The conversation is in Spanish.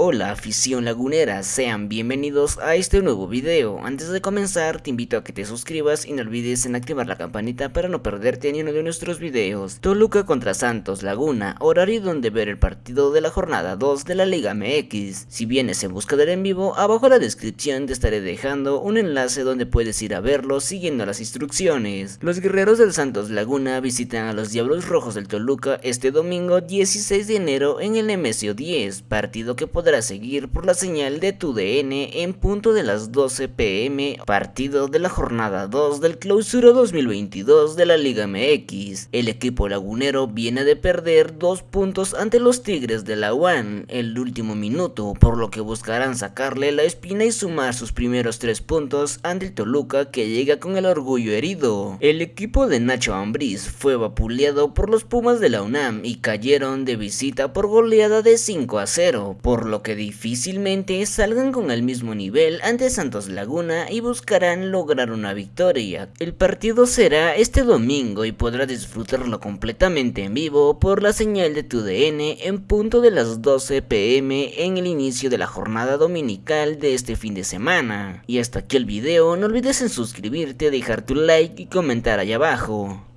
Hola afición lagunera, sean bienvenidos a este nuevo video. Antes de comenzar te invito a que te suscribas y no olvides en activar la campanita para no perderte ni uno de nuestros videos. Toluca contra Santos Laguna, horario donde ver el partido de la jornada 2 de la Liga MX. Si vienes en busca del en vivo, abajo en la descripción te estaré dejando un enlace donde puedes ir a verlo siguiendo las instrucciones. Los guerreros del Santos Laguna visitan a los Diablos Rojos del Toluca este domingo 16 de enero en el Nemesio 10, partido que podrá seguir por la señal de tu DN en punto de las 12 pm, partido de la jornada 2 del clausura 2022 de la Liga MX. El equipo lagunero viene de perder dos puntos ante los Tigres de la UAN el último minuto, por lo que buscarán sacarle la espina y sumar sus primeros tres puntos ante el Toluca que llega con el orgullo herido. El equipo de Nacho Ambriz fue vapuleado por los Pumas de la UNAM y cayeron de visita por goleada de 5 a 0, por lo que difícilmente salgan con el mismo nivel ante Santos Laguna y buscarán lograr una victoria. El partido será este domingo y podrás disfrutarlo completamente en vivo por la señal de tu DN en punto de las 12 pm en el inicio de la jornada dominical de este fin de semana. Y hasta aquí el video, no olvides en suscribirte, dejar tu like y comentar allá abajo.